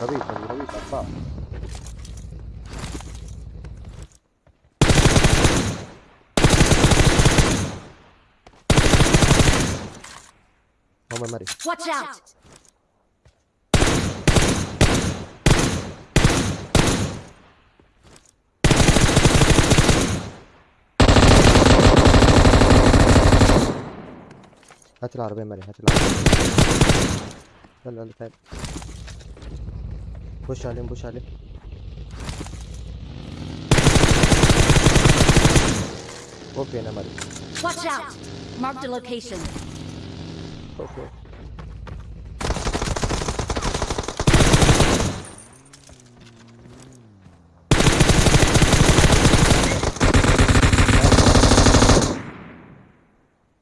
ما تضربيش اطفال هم مري Watch out! هات العربية مري هات العربية. يلا يلا تعال. بوش عليهم بوش عليهم. فوق هنا مري Watch out! Marked a location. فوق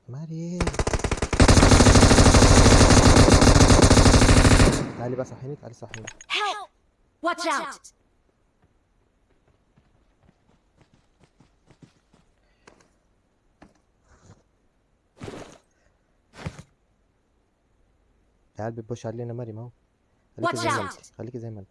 مريم تعالي بقى صحيني تعالي صحيني. Watch out! العيال بتبوش علينا مريم اهو. خليكي زي ما out. انت خليكي زي ما انت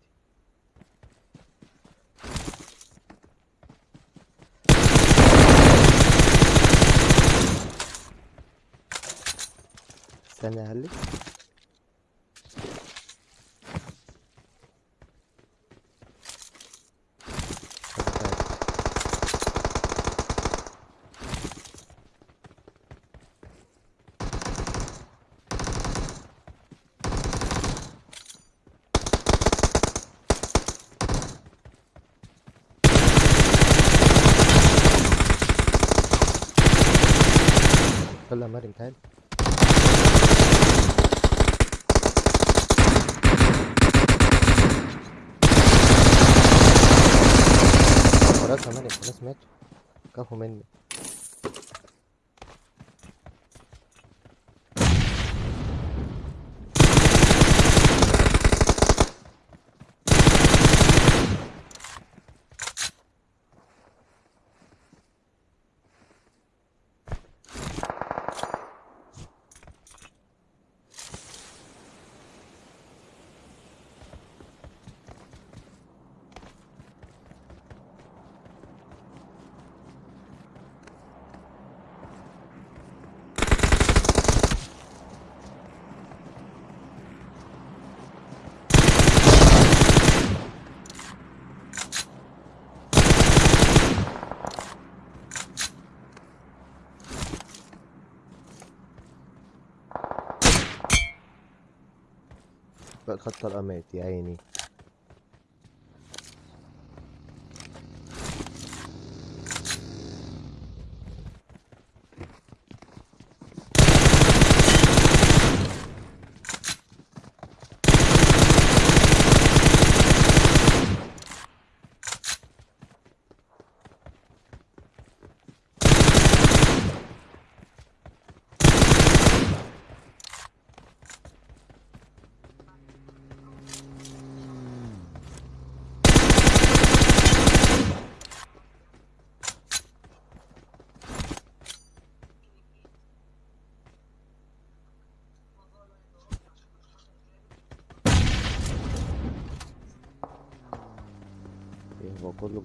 استنى يا يا مريم تعالي خلاص يا مريم خلاص ماتوا كفوا مني. بقى خط القمات يا عيني. Focus लोग